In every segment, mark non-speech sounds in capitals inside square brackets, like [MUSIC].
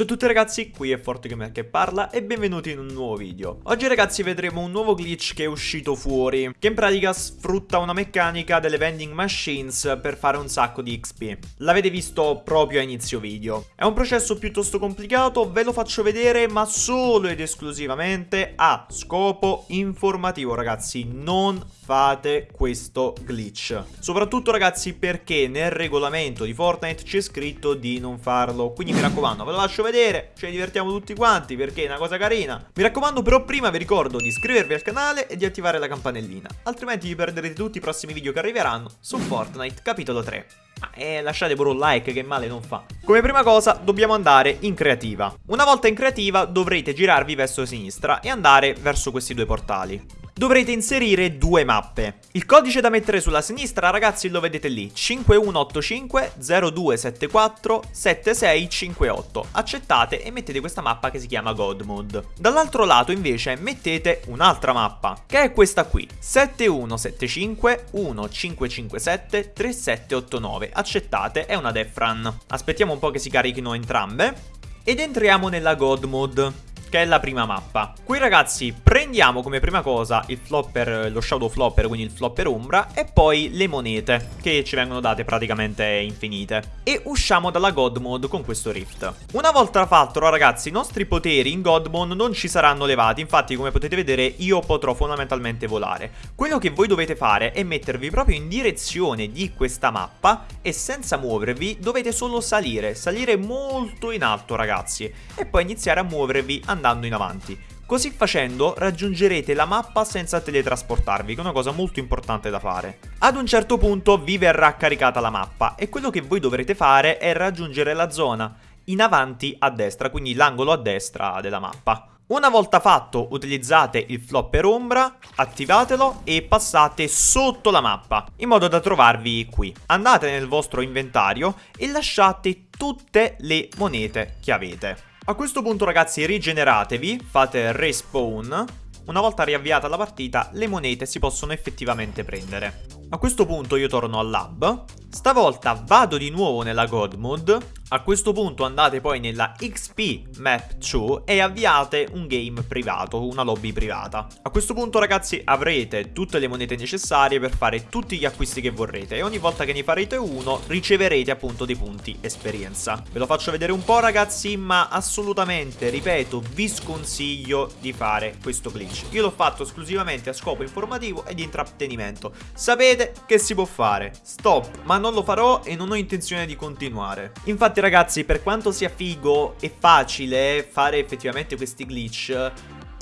Ciao a tutti ragazzi, qui è ForteGamer che parla e benvenuti in un nuovo video. Oggi ragazzi vedremo un nuovo glitch che è uscito fuori, che in pratica sfrutta una meccanica delle vending machines per fare un sacco di XP. L'avete visto proprio a inizio video. È un processo piuttosto complicato, ve lo faccio vedere ma solo ed esclusivamente a scopo informativo ragazzi, non fate questo glitch. Soprattutto ragazzi perché nel regolamento di Fortnite c'è scritto di non farlo, quindi mi raccomando ve lo lascio vedere, ci divertiamo tutti quanti perché è una cosa carina. Mi raccomando però prima vi ricordo di iscrivervi al canale e di attivare la campanellina, altrimenti vi perderete tutti i prossimi video che arriveranno su Fortnite capitolo 3. E lasciate pure un like che male non fa. Come prima cosa dobbiamo andare in creativa. Una volta in creativa dovrete girarvi verso sinistra e andare verso questi due portali dovrete inserire due mappe. Il codice da mettere sulla sinistra, ragazzi, lo vedete lì, 5185 0274 7658. Accettate e mettete questa mappa che si chiama God Mode. Dall'altro lato, invece, mettete un'altra mappa, che è questa qui, 7175 1557 3789. Accettate, è una Death Run. Aspettiamo un po' che si carichino entrambe. Ed entriamo nella God Mode che è la prima mappa. Qui ragazzi prendiamo come prima cosa il flopper, lo shadow flopper, quindi il flopper ombra, e poi le monete, che ci vengono date praticamente infinite. E usciamo dalla God Mode con questo rift. Una volta fatto ragazzi, i nostri poteri in God Mode non ci saranno levati, infatti come potete vedere io potrò fondamentalmente volare. Quello che voi dovete fare è mettervi proprio in direzione di questa mappa e senza muovervi dovete solo salire, salire molto in alto ragazzi, e poi iniziare a muovervi andando in avanti. Così facendo raggiungerete la mappa senza teletrasportarvi, che è una cosa molto importante da fare. Ad un certo punto vi verrà caricata la mappa e quello che voi dovrete fare è raggiungere la zona in avanti a destra, quindi l'angolo a destra della mappa. Una volta fatto utilizzate il flopper ombra, attivatelo e passate sotto la mappa in modo da trovarvi qui. Andate nel vostro inventario e lasciate tutte le monete che avete. A questo punto ragazzi rigeneratevi, fate respawn, una volta riavviata la partita le monete si possono effettivamente prendere. A questo punto io torno al lab, stavolta vado di nuovo nella God Mode, a questo punto andate poi nella XP Map 2 e avviate un game privato, una lobby privata. A questo punto ragazzi avrete tutte le monete necessarie per fare tutti gli acquisti che vorrete e ogni volta che ne farete uno riceverete appunto dei punti esperienza. Ve lo faccio vedere un po' ragazzi ma assolutamente, ripeto, vi sconsiglio di fare questo glitch. Io l'ho fatto esclusivamente a scopo informativo e di intrattenimento. Sapete che si può fare. Stop, ma non lo farò e non ho intenzione di continuare. Infatti ragazzi, per quanto sia figo e facile fare effettivamente questi glitch,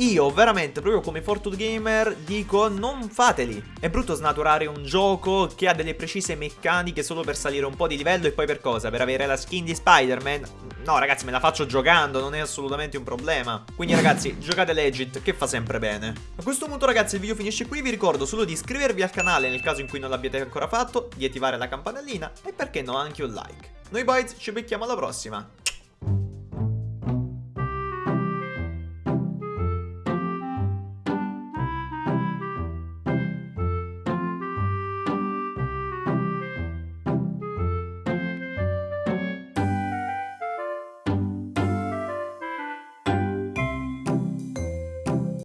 io veramente, proprio come Fortune Gamer, dico non fateli. È brutto snaturare un gioco che ha delle precise meccaniche solo per salire un po' di livello e poi per cosa? Per avere la skin di Spider-Man? No ragazzi, me la faccio giocando, non è assolutamente un problema. Quindi ragazzi, [LAUGHS] giocate Legit, che fa sempre bene. A questo punto ragazzi il video finisce qui, vi ricordo solo di iscrivervi al canale nel caso in cui non l'abbiate ancora fatto, di attivare la campanellina e perché no anche un like. Noi boys ci becchiamo alla prossima.